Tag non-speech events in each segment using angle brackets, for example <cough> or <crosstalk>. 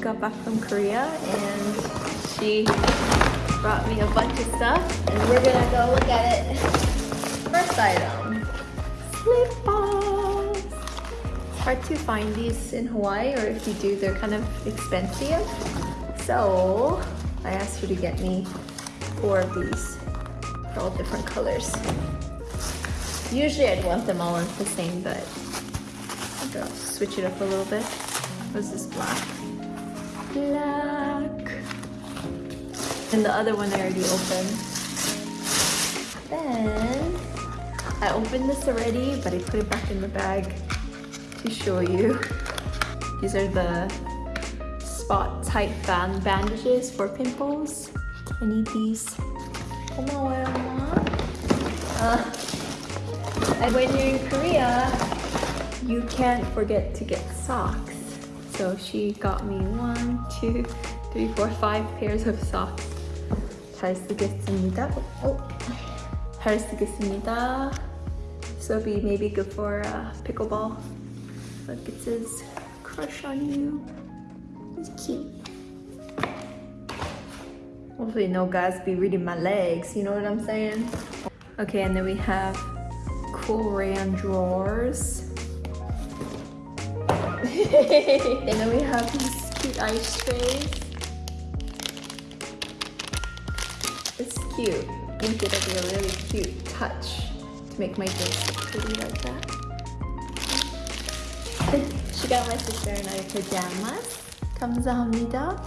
got back from Korea and she brought me a bunch of stuff and we're gonna go look at it. First item, slip balls. It's hard to find these in Hawaii or if you do, they're kind of expensive. So I asked her to get me four of these. They're all different colors. Usually I'd want them all in the same, but I'll switch it up a little bit. What's this black? Black. And the other one I already opened. Then I opened this already, but I put it back in the bag to show you. These are the spot type band bandages for pimples. I need these. Uh, and when you're in Korea, you can't forget to get socks So she got me one, two, three, four, five pairs of socks. 잘 쓰겠습니다. Oh, 잘 쓰겠습니다. So it'll be maybe good for uh, pickleball. Look, it says crush on you. It's cute. Hopefully no guys be reading my legs, you know what I'm saying? Okay, and then we have cool rayon drawers. and <laughs> then we have these cute ice trays. It's cute. I think it'll be a really cute touch to make my drinks look pretty like that. <laughs> she got my sister and I pajamas. 감사합니다.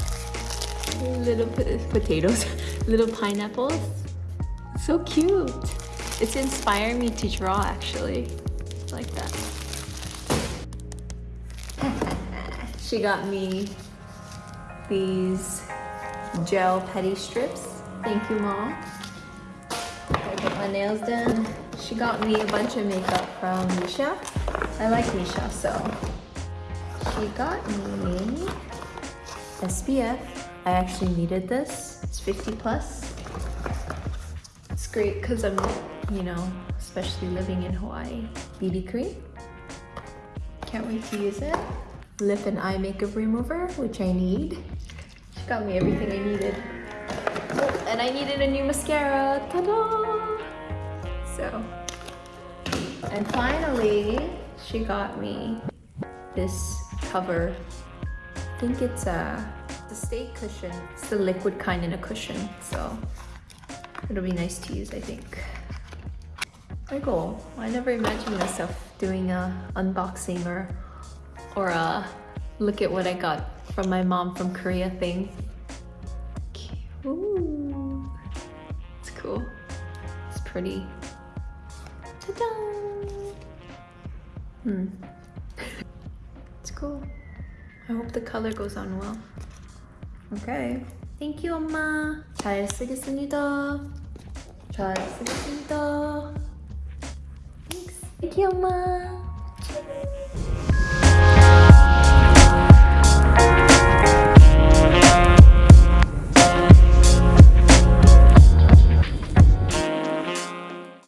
Little potatoes, <laughs> little pineapples. So cute. It's inspired me to draw actually. Like that. She got me these gel petty strips. Thank you, Mom. I get my nails done. She got me a bunch of makeup from Missha. I like Missha, so she got me SPF. I actually needed this. It's 50 plus. It's great because I'm, you know, especially living in Hawaii. BB cream. Can't wait to use it. Lip and eye makeup remover, which I need. She got me everything I needed. Oh, and I needed a new mascara. Ta-da! So, and finally, she got me this cover. I think it's a, a stay cushion. It's the liquid kind in a cushion, so it'll be nice to use, I think. My goal. I never imagined myself doing a unboxing or or a look at what I got from my mom from Korea thing. Ooh, it's cool. It's pretty. Ta-da! Hmm. <laughs> it's cool. I hope the color goes on well. Okay. Thank you, 엄마. 잘 쓰겠습니다. 잘 쓰겠습니다. Thanks. Thank you, 엄마.